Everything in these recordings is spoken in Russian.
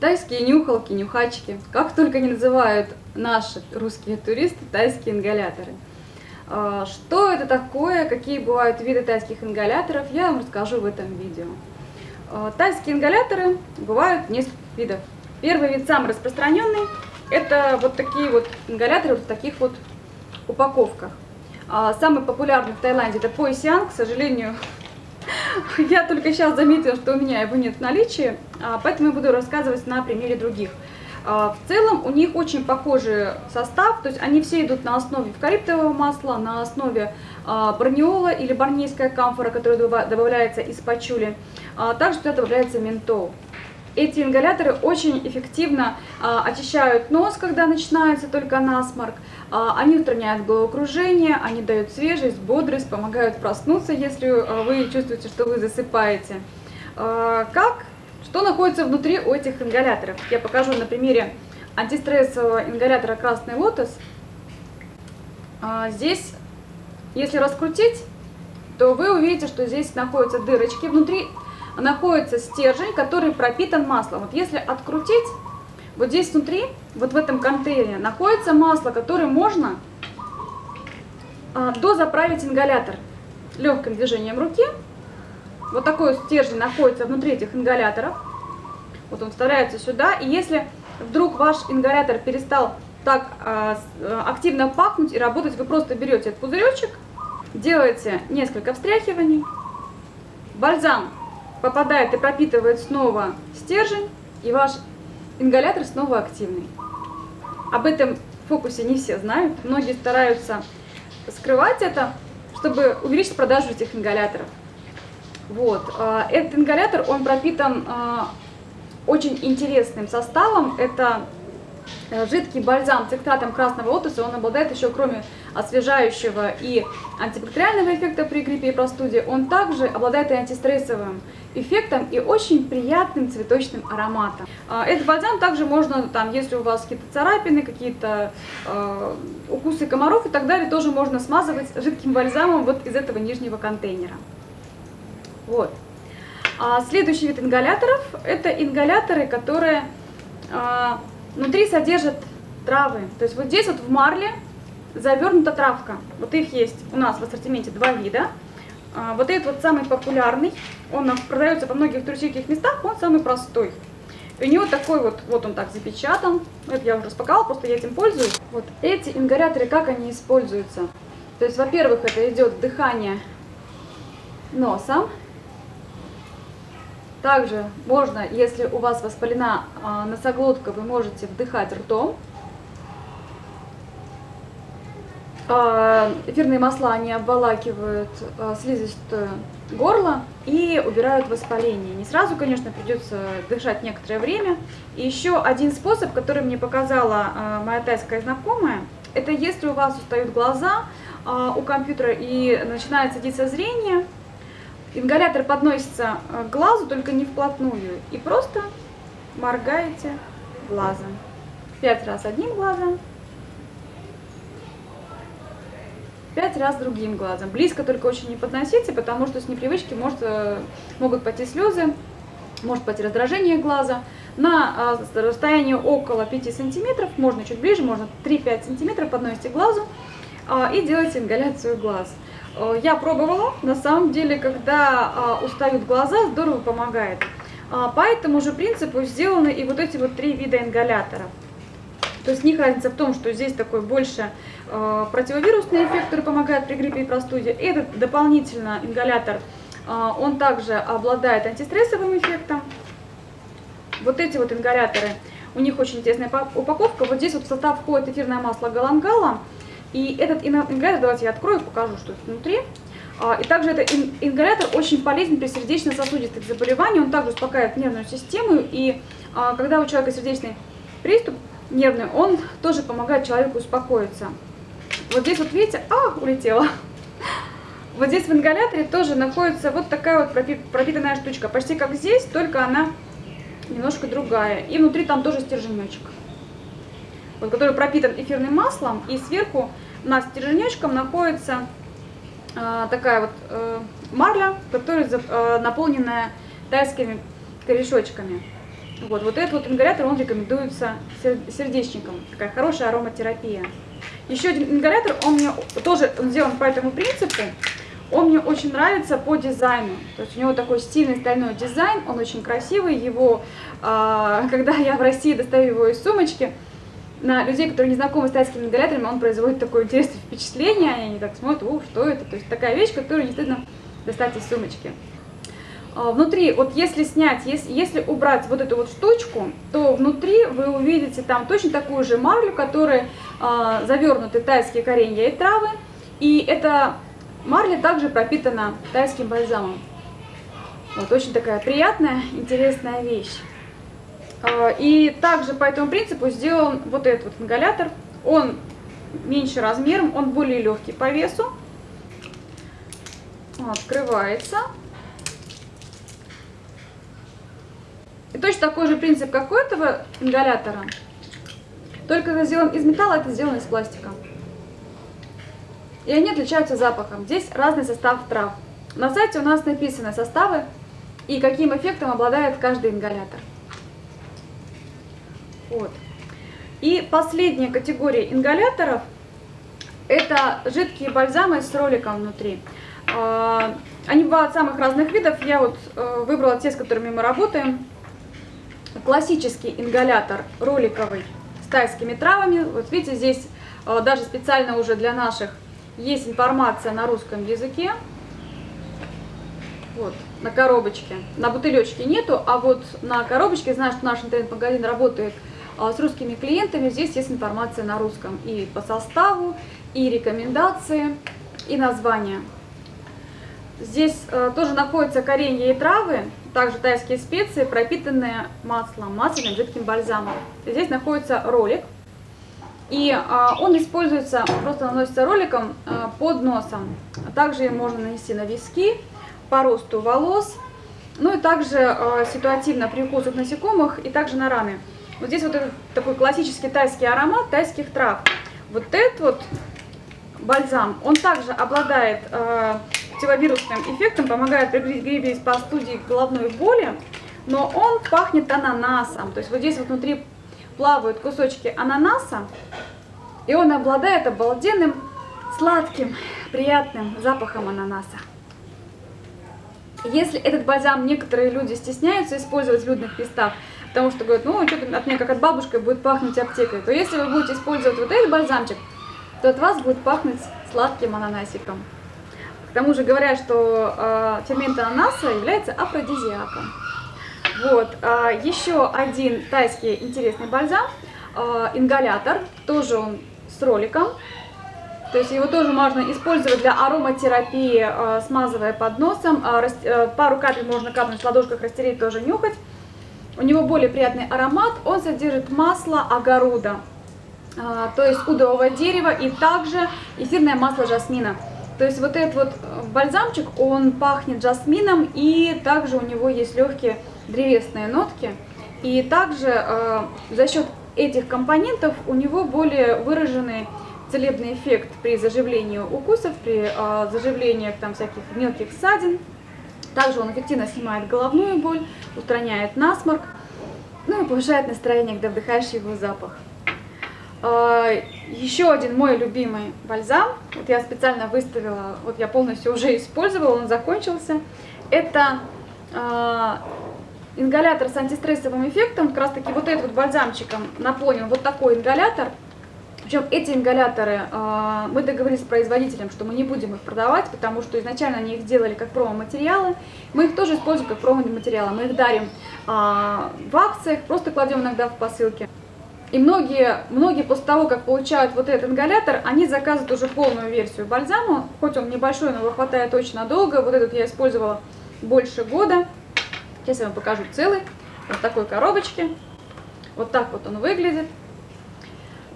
Тайские нюхалки, нюхачки, как только не называют наши русские туристы тайские ингаляторы. А, что это такое, какие бывают виды тайских ингаляторов, я вам расскажу в этом видео. А, тайские ингаляторы бывают несколько видов. Первый вид, самый распространенный, это вот такие вот ингаляторы в таких вот упаковках. А, самый популярный в Таиланде это Poisian, к сожалению, Я только сейчас заметила, что у меня его нет в наличии, поэтому я буду рассказывать на примере других. А, в целом у них очень похожий состав, то есть они все идут на основе эвкалиптового масла, на основе а, барниола или барнейская камфора, которая добавляется из пачули. Также туда добавляется ментол. Эти ингаляторы очень эффективно а, очищают нос, когда начинается только насморк. А, они устраняют головокружение, они дают свежесть, бодрость, помогают проснуться, если а, вы чувствуете, что вы засыпаете. А, как? Что находится внутри у этих ингаляторов? Я покажу на примере антистрессового ингалятора «Красный лотос». А, здесь, если раскрутить, то вы увидите, что здесь находятся дырочки внутри находится стержень, который пропитан маслом. Вот если открутить, вот здесь внутри, вот в этом контейнере, находится масло, которое можно а, дозаправить ингалятор легким движением руки. Вот такой стержень находится внутри этих ингаляторов. Вот он вставляется сюда. И если вдруг ваш ингалятор перестал так а, активно пахнуть и работать, вы просто берете этот пузыречек, делаете несколько встряхиваний. Бальзам попадает и пропитывает снова стержень, и ваш ингалятор снова активный. Об этом фокусе не все знают. Многие стараются скрывать это, чтобы увеличить продажу этих ингаляторов. Вот. А, этот ингалятор, он пропитан а, очень интересным составом. Это Э, жидкий бальзам с экстратом красного лотоса, он обладает еще, кроме освежающего и антибактериального эффекта при гриппе и простуде, он также обладает и антистрессовым эффектом и очень приятным цветочным ароматом. Этот бальзам также можно, там, если у вас какие-то царапины, какие-то э, укусы комаров и так далее, тоже можно смазывать жидким бальзамом вот из этого нижнего контейнера. Вот. А следующий вид ингаляторов – это ингаляторы, которые э, Внутри содержат травы. То есть вот здесь вот в марле завернута травка. Вот их есть у нас в ассортименте два вида. А, вот этот вот самый популярный, он продается во многих туристических местах, он самый простой. У него такой вот, вот он так запечатан. Это я уже распаковала, просто я этим пользуюсь. Вот эти ингаляторы, как они используются? То есть, во-первых, это идет дыхание носом. Также можно, если у вас воспалена а, носоглотка, вы можете вдыхать ртом. А, эфирные масла, они обволакивают а, слизистую горло и убирают воспаление. Не сразу, конечно, придется дышать некоторое время. И еще один способ, который мне показала моя тайская знакомая, это если у вас устают глаза у компьютера и начинает садиться зрение, Ингалятор подносится э, к глазу, только не вплотную. И просто моргаете глазом. Пять раз одним глазом. Пять раз другим глазом. Близко только очень не подносите, потому что с непривычки может, э, могут пойти слезы, может пойти раздражение глаза. На э, расстоянии около 5 сантиметров, можно чуть ближе, можно 3-5 сантиметров подносите глазу и делаете ингаляцию глаз. Э, я пробовала, на самом деле, когда а, устают глаза, здорово помогает. А, по этому же принципу сделаны и вот эти вот три вида ингаляторов. То есть них разница в том, что здесь такой больше э, противовирусный эффект, который помогает при гриппе и простуде. Этот дополнительно ингалятор, он также обладает антистрессовым эффектом. Вот эти вот ингаляторы, у них очень интересная упаковка. Вот здесь вот в состав входит эфирное масло галангала. И этот ингалятор, давайте я открою, покажу, что внутри. А, и также этот ингалятор очень полезен при сердечно-сосудистых заболеваниях. Он также успокаивает нервную систему. И а, когда у человека сердечный приступ нервный, он тоже помогает человеку успокоиться. Вот здесь вот видите, а, улетела. Вот здесь в ингаляторе тоже находится вот такая вот пропитанная штучка. Почти как здесь, только она немножко другая. И внутри там тоже стерженечек вот, который пропитан эфирным маслом, и сверху над стерженечком находится э, такая вот э, марля, которая э, наполненная тайскими корешочками. Вот, вот этот вот ингалятор, он рекомендуется сердечникам. Такая хорошая ароматерапия. Еще один ингалятор, он мне тоже он сделан по этому принципу. Он мне очень нравится по дизайну. То есть у него такой стильный стальной дизайн, он очень красивый. Его, э, когда я в России достаю его из сумочки, на людей, которые не знакомы с тайскими ингаляторами, он производит такое интересное впечатление. Они так смотрят, ух, что это? То есть такая вещь, которую не стыдно достать из сумочки. А, внутри, вот если снять, если, если убрать вот эту вот штучку, то внутри вы увидите там точно такую же марлю, которая э, завернуты тайские коренья и травы. И эта марля также пропитана тайским бальзамом. Вот очень такая приятная, интересная вещь. Э, и также по этому принципу сделан вот этот вот ингалятор. Он меньше размером, он более легкий по весу. Открывается. И точно такой же принцип, как у этого ингалятора, только это сделан из металла, это сделано из пластика. И они отличаются запахом. Здесь разный состав трав. На сайте у нас написаны составы и каким эффектом обладает каждый ингалятор. Вот. И последняя категория ингаляторов – это жидкие бальзамы с роликом внутри. А, они бывают самых разных видов. Я вот э, выбрала те, с которыми мы работаем классический ингалятор роликовый с тайскими травами. Вот видите, здесь э, даже специально уже для наших есть информация на русском языке. Вот, на коробочке. На бутылечке нету, а вот на коробочке, знаю, что наш интернет-магазин работает с русскими клиентами, здесь есть информация на русском и по составу, и рекомендации, и название. Здесь э, тоже находятся коренья и травы, также тайские специи, пропитанные маслом, масляным жидким бальзамом. Здесь находится ролик, и а, он используется, просто наносится роликом а, под носом. Также можно нанести на виски, по росту волос, ну и также а, ситуативно при укусах насекомых и также на раны. Вот здесь вот этот такой классический тайский аромат тайских трав. Вот этот вот бальзам, он также обладает э, противовирусным эффектом, помогает при гриппе, простуде, головной боли, но он пахнет ананасом. То есть вот здесь вот внутри плавают кусочки ананаса, и он обладает обалденным, сладким, приятным запахом ананаса. Если этот бальзам некоторые люди стесняются использовать в людных местах, потому что говорят, ну, что-то от меня как от бабушки будет пахнуть аптекой, то если вы будете использовать вот этот бальзамчик, то от вас будет пахнуть сладким ананасиком. К тому же говорят, что э, фермент ананаса является афродизиаком. Вот, э, еще один тайский интересный бальзам, э, ингалятор, тоже он с роликом. То есть его тоже можно использовать для ароматерапии, смазывая под носом. Пару капель можно капнуть в ладошках, растереть, тоже нюхать. У него более приятный аромат, он содержит масло огорода. А, то есть удового дерева и также эфирное масло жасмина. То есть вот этот вот э, бальзамчик, он пахнет жасмином и также у него есть легкие древесные нотки. И также э, за счет этих компонентов у него более выраженный целебный эффект при заживлении укусов, при э, заживлении там всяких мелких ссадин. Также он эффективно снимает головную боль, устраняет насморк, ну и повышает настроение, когда вдыхаешь его запах. А, Еще один мой любимый бальзам, вот я специально выставила, вот я полностью уже использовала, он закончился. Это э, ингалятор с антистрессовым эффектом, как раз таки вот этот вот бальзамчиком наполнен вот такой ингалятор. Причем эти ингаляторы, э, мы договорились с производителем, что мы не будем их продавать, потому что изначально они их сделали как промо-материалы. Мы их тоже используем как промо-материалы. Мы их дарим э, в акциях, просто кладем иногда в посылки. И многие, многие после того, как получают вот этот ингалятор, они заказывают уже полную версию бальзама. Хоть он небольшой, но его хватает очень надолго. Вот этот я использовала больше года. Сейчас я вам покажу целый. Вот такой коробочке. Вот так вот он выглядит.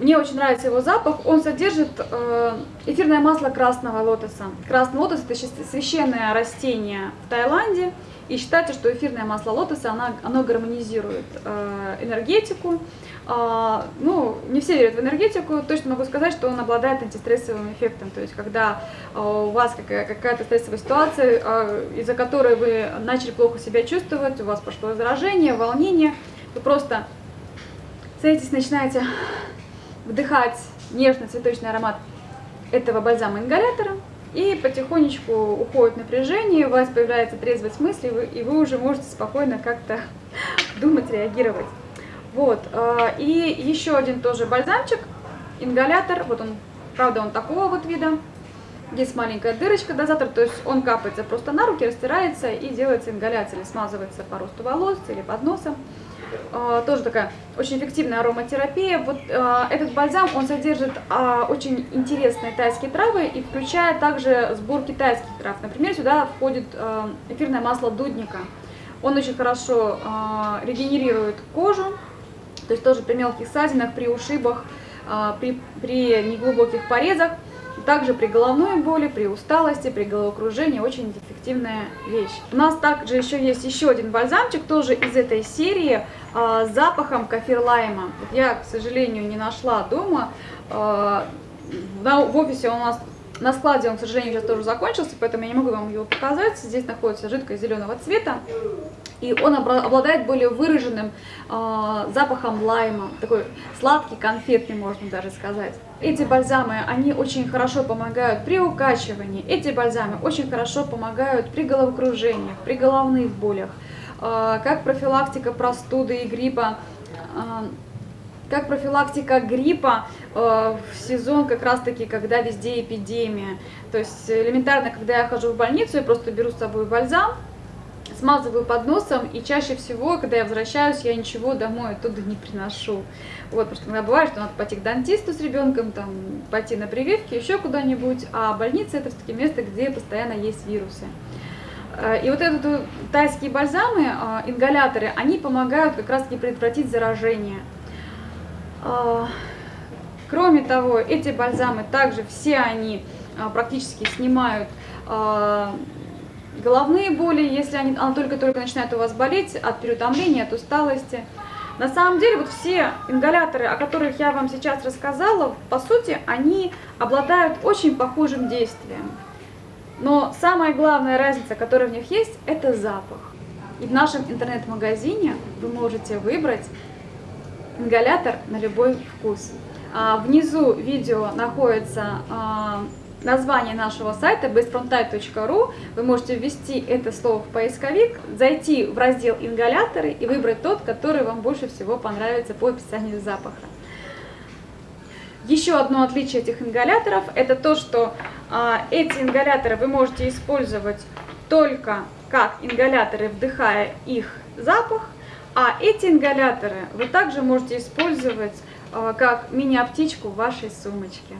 Мне очень нравится его запах. Он содержит э, эфирное масло красного лотоса. Красный лотос – это священное растение в Таиланде. И считается, что эфирное масло лотоса, оно, оно гармонизирует э, энергетику. Э, ну, не все верят в энергетику, точно могу сказать, что он обладает антистрессовым эффектом. То есть, когда э, у вас какая-то стрессовая ситуация, из-за которой вы начали плохо себя чувствовать, у вас пошло заражение, волнение, Вы просто садитесь, начинаете вдыхать нежный цветочный аромат этого бальзама-ингалятора, и потихонечку уходит напряжение, у вас появляется трезвость мысли, и вы уже можете спокойно как-то думать, реагировать. Вот, э, и еще один тоже бальзамчик, ингалятор, вот он, правда, он такого вот вида, есть маленькая дырочка дозатор, то есть он капается просто на руки, растирается и делается ингаляция, или смазывается по росту волос или под носом. Uh, тоже такая очень эффективная ароматерапия. Вот uh, этот бальзам, он содержит uh, очень интересные тайские травы и включает также сбор китайских трав. Например, сюда входит эфирное масло дудника. Он очень хорошо регенерирует кожу, то есть тоже при мелких ссадинах, при ушибах, при, при неглубоких порезах. Также при головной боли, при усталости, при головокружении очень эффективная вещь. У нас также еще есть еще один бальзамчик, тоже из этой серии, э, с запахом кафир-лайма. Я, к сожалению, не нашла дома. Э, в офисе у нас на складе он, к сожалению, сейчас тоже закончился, поэтому я не могу вам его показать. Здесь находится жидкость зеленого цвета и он обладает более выраженным э, запахом лайма, такой сладкий, конфетный, можно даже сказать. Эти бальзамы, они очень хорошо помогают при укачивании, эти бальзамы очень хорошо помогают при головокружениях, при головных болях, э, как профилактика простуды и гриппа, э, как профилактика гриппа э, в сезон как раз таки, когда везде эпидемия. То есть элементарно, когда я хожу в больницу, я просто беру с собой бальзам, смазываю под носом, и чаще всего, когда я возвращаюсь, я ничего домой оттуда не приношу. Вот, что иногда бывает, что надо пойти к дантисту с ребенком, там, пойти на прививки, еще куда-нибудь, а больница это все-таки место, где постоянно есть вирусы. Э, и вот эти тайские бальзамы, э, ингаляторы, они помогают как раз-таки предотвратить заражение. Э, кроме того, эти бальзамы также все они практически снимают головные боли, если они, она только-только начинает у вас болеть от переутомления, от усталости. На самом деле, вот все ингаляторы, о которых я вам сейчас рассказала, по сути, они обладают очень похожим действием. Но самая главная разница, которая в них есть, это запах. И в нашем интернет-магазине вы можете выбрать ингалятор на любой вкус. А внизу видео находится а, название нашего сайта bestfronttype.ru. Вы можете ввести это слово в поисковик, зайти в раздел ингаляторы и выбрать тот, который вам больше всего понравится по описанию запаха. Еще одно отличие этих ингаляторов это то, что а, эти ингаляторы вы можете использовать только как ингаляторы, вдыхая их запах, а эти ингаляторы вы также можете использовать а, как мини-аптечку в вашей сумочке.